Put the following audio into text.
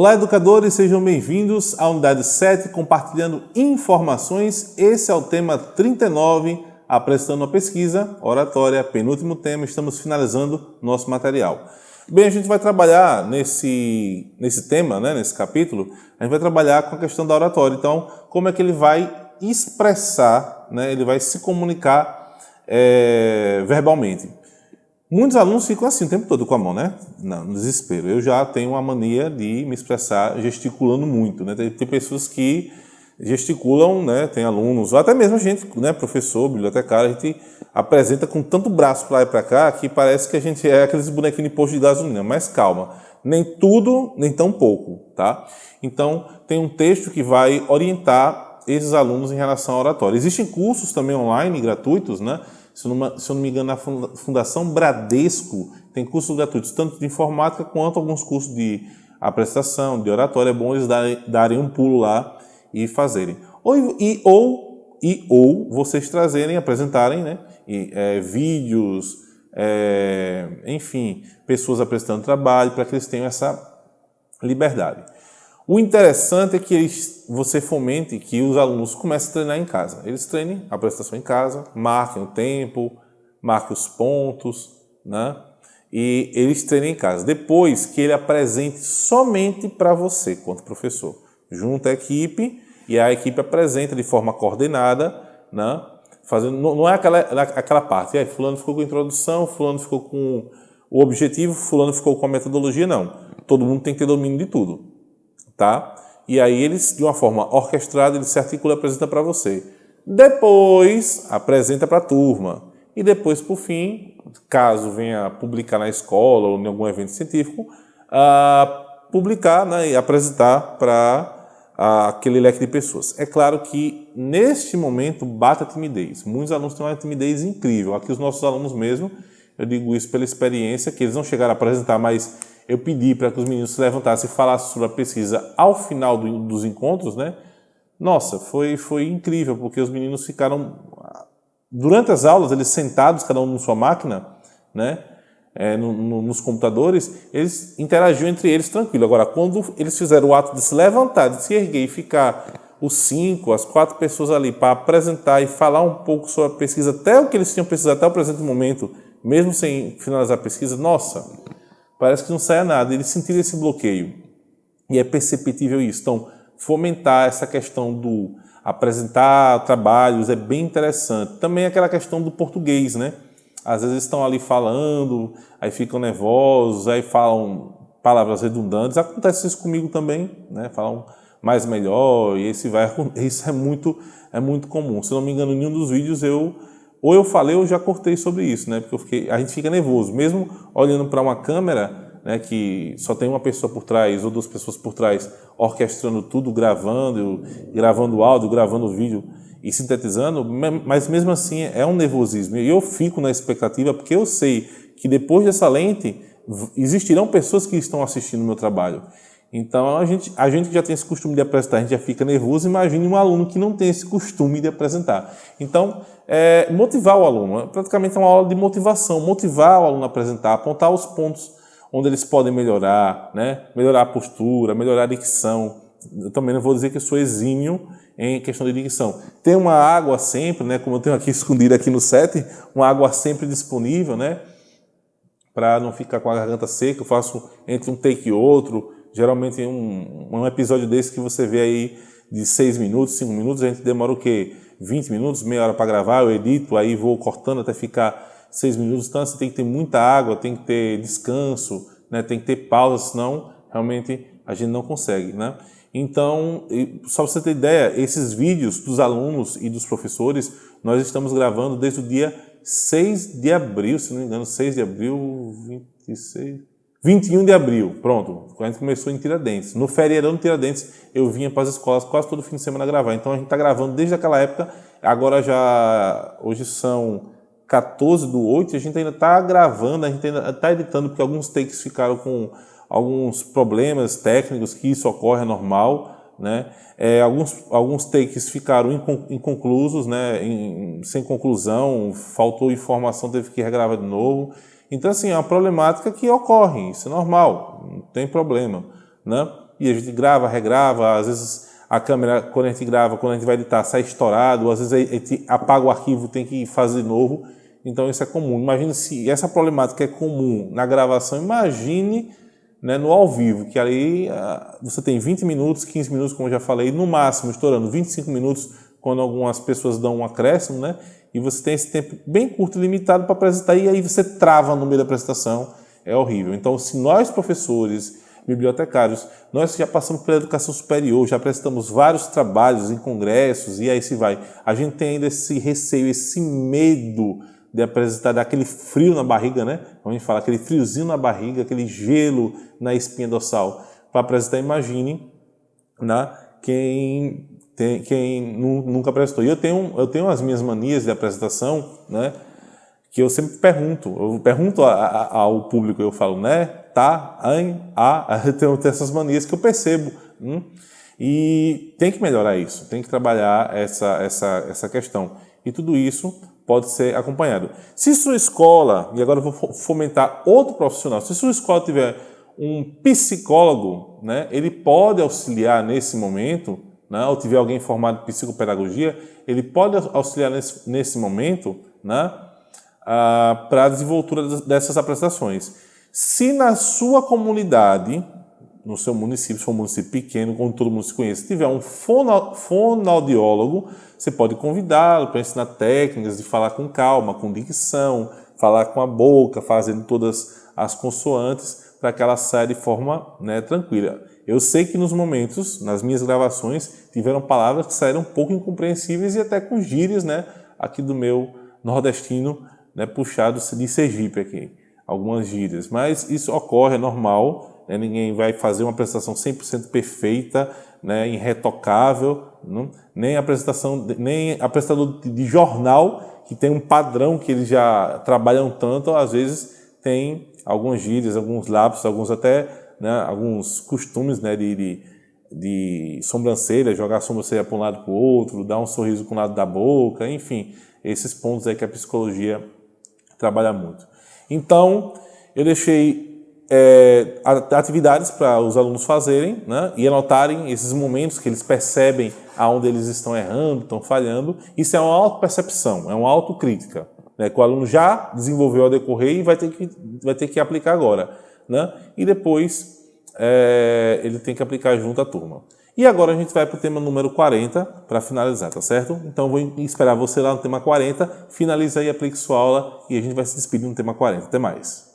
Olá, educadores, sejam bem-vindos à unidade 7, compartilhando informações. Esse é o tema 39, apresentando uma pesquisa, oratória, penúltimo tema, estamos finalizando nosso material. Bem, a gente vai trabalhar nesse, nesse tema, né, nesse capítulo, a gente vai trabalhar com a questão da oratória. Então, como é que ele vai expressar, né, ele vai se comunicar é, verbalmente. Muitos alunos ficam assim o tempo todo com a mão, né? Não, no desespero. Eu já tenho uma mania de me expressar gesticulando muito, né? Tem, tem pessoas que gesticulam, né? Tem alunos, ou até mesmo a gente, né? Professor, bibliotecário, a gente apresenta com tanto braço para lá e para cá que parece que a gente é aqueles bonequinhos de posto de gasolina. Mas calma, nem tudo, nem tão pouco, tá? Então, tem um texto que vai orientar esses alunos em relação à oratória. Existem cursos também online, gratuitos, né? Se se eu não me engano, na Fundação Bradesco tem cursos gratuitos, tanto de informática quanto alguns cursos de apresentação, de oratória. É bom eles darem, darem um pulo lá e fazerem. Ou, e, ou, e, ou vocês trazerem, apresentarem né, e, é, vídeos, é, enfim, pessoas apresentando trabalho, para que eles tenham essa liberdade. O interessante é que eles, você fomente que os alunos comecem a treinar em casa. Eles treinem a apresentação em casa, marquem o tempo, marquem os pontos, né? E eles treinem em casa. Depois que ele apresente somente para você, quanto professor. Junta a equipe e a equipe apresenta de forma coordenada, né? Fazendo, não é aquela, aquela parte, aí, fulano ficou com a introdução, fulano ficou com o objetivo, fulano ficou com a metodologia, não. Todo mundo tem que ter domínio de tudo tá? E aí eles, de uma forma orquestrada, ele se articula e apresenta para você. Depois, apresenta para a turma. E depois, por fim, caso venha publicar na escola ou em algum evento científico, uh, publicar né, e apresentar para uh, aquele leque de pessoas. É claro que, neste momento, bate a timidez. Muitos alunos têm uma timidez incrível. Aqui os nossos alunos mesmo, eu digo isso pela experiência, que eles não chegaram a apresentar, mas eu pedi para que os meninos se levantassem e falassem sobre a pesquisa ao final do, dos encontros, né? Nossa, foi, foi incrível, porque os meninos ficaram, durante as aulas, eles sentados, cada um na sua máquina, né? É, no, no, nos computadores, eles interagiam entre eles tranquilo. Agora, quando eles fizeram o ato de se levantar, de se erguer e ficar os cinco, as quatro pessoas ali para apresentar e falar um pouco sobre a pesquisa, até o que eles tinham pesquisado até o presente momento, mesmo sem finalizar a pesquisa, nossa, parece que não sai nada. Eles sentiram esse bloqueio. E é perceptível isso. Então, fomentar essa questão do apresentar trabalhos é bem interessante. Também aquela questão do português, né? Às vezes estão ali falando, aí ficam nervosos, aí falam palavras redundantes. Acontece isso comigo também, né? Falam mais melhor e esse vai isso é muito é muito comum. Se não me engano, em nenhum dos vídeos eu ou eu falei ou já cortei sobre isso, né? Porque fiquei, a gente fica nervoso, mesmo olhando para uma câmera, né? Que só tem uma pessoa por trás ou duas pessoas por trás, orquestrando tudo, gravando, gravando áudio, gravando vídeo e sintetizando, mas mesmo assim é um nervosismo. E eu fico na expectativa porque eu sei que depois dessa lente existirão pessoas que estão assistindo o meu trabalho. Então, a gente, a gente já tem esse costume de apresentar, a gente já fica nervoso, imagine um aluno que não tem esse costume de apresentar. Então, é, motivar o aluno, é praticamente é uma aula de motivação, motivar o aluno a apresentar, apontar os pontos onde eles podem melhorar, né? melhorar a postura, melhorar a dicção. Eu também não vou dizer que eu sou exímio em questão de dicção. Tem uma água sempre, né? como eu tenho aqui escondida aqui no set, uma água sempre disponível, né? para não ficar com a garganta seca, eu faço entre um take e outro, Geralmente um, um episódio desse que você vê aí de 6 minutos, 5 minutos, a gente demora o quê? 20 minutos, meia hora para gravar, eu edito, aí vou cortando até ficar 6 minutos. Então você tem que ter muita água, tem que ter descanso, né? tem que ter pausa, senão realmente a gente não consegue. Né? Então, só para você ter ideia, esses vídeos dos alunos e dos professores, nós estamos gravando desde o dia 6 de abril, se não me engano, 6 de abril, 26, 21 de abril, pronto, a gente começou em Tiradentes. No feriadão de Tiradentes, eu vinha para as escolas quase todo fim de semana gravar. Então a gente está gravando desde aquela época, agora já, hoje são 14 do 8, a gente ainda está gravando, a gente ainda está editando, porque alguns takes ficaram com alguns problemas técnicos, que isso ocorre, é normal, né? É, alguns, alguns takes ficaram inconclusos, né? Em, sem conclusão, faltou informação, teve que regravar de novo. Então, assim, é uma problemática que ocorre, isso é normal, não tem problema, né? e a gente grava, regrava, às vezes a câmera, quando a gente grava, quando a gente vai editar, sai estourado, às vezes a gente apaga o arquivo, tem que fazer de novo. Então isso é comum. Imagine se essa problemática é comum na gravação, imagine né, no ao vivo, que ali uh, você tem 20 minutos, 15 minutos, como eu já falei, no máximo estourando 25 minutos, quando algumas pessoas dão um acréscimo, né? E você tem esse tempo bem curto e limitado para apresentar, e aí você trava no meio da apresentação, é horrível. Então, se nós, professores, bibliotecários, nós já passamos pela educação superior, já apresentamos vários trabalhos em congressos, e aí se vai. A gente tem ainda esse receio, esse medo de apresentar, daquele frio na barriga, né? Como a gente fala, aquele friozinho na barriga, aquele gelo na espinha dorsal. Para apresentar, imagine né, quem, tem, quem nunca apresentou. E eu tenho, eu tenho as minhas manias de apresentação, né? Que eu sempre pergunto, eu pergunto a, a, ao público, eu falo, né? Tá, an, a, eu tenho, tenho essas manias que eu percebo. Hum? E tem que melhorar isso, tem que trabalhar essa, essa, essa questão. E tudo isso pode ser acompanhado. Se sua escola, e agora eu vou fomentar outro profissional, se sua escola tiver um psicólogo, né, ele pode auxiliar nesse momento, né, ou tiver alguém formado em psicopedagogia, ele pode auxiliar nesse, nesse momento né, para a desenvoltura dessas apresentações. Se na sua comunidade, no seu município, se for um município pequeno, onde todo mundo se conhece, tiver um fono, fonoaudiólogo, você pode convidá-lo para ensinar técnicas de falar com calma, com dicção, falar com a boca, fazendo todas as consoantes para que ela saia de forma né, tranquila. Eu sei que nos momentos, nas minhas gravações, tiveram palavras que saíram um pouco incompreensíveis e até com gírias né, aqui do meu nordestino, né, puxado de Sergipe aqui, algumas gírias. Mas isso ocorre, é normal, né, ninguém vai fazer uma apresentação 100% perfeita, né, irretocável, não? nem apresentação, nem apresentador de jornal que tem um padrão que eles já trabalham tanto, às vezes tem algumas gírias, alguns lápis, alguns até né, alguns costumes né, de, de, de sobrancelha, jogar a sobrancelha para um lado para o outro, dar um sorriso com o lado da boca, enfim, esses pontos aí que a psicologia trabalha muito. Então, eu deixei é, atividades para os alunos fazerem né, e anotarem esses momentos que eles percebem aonde eles estão errando, estão falhando. Isso é uma autopercepção, é uma autocrítica, né, que o aluno já desenvolveu ao decorrer e vai ter que, vai ter que aplicar agora. Né, e depois é, ele tem que aplicar junto à turma. E agora a gente vai para o tema número 40 para finalizar, tá certo? Então vou esperar você lá no tema 40, finaliza aí, aplique sua aula e a gente vai se despedir no tema 40. Até mais!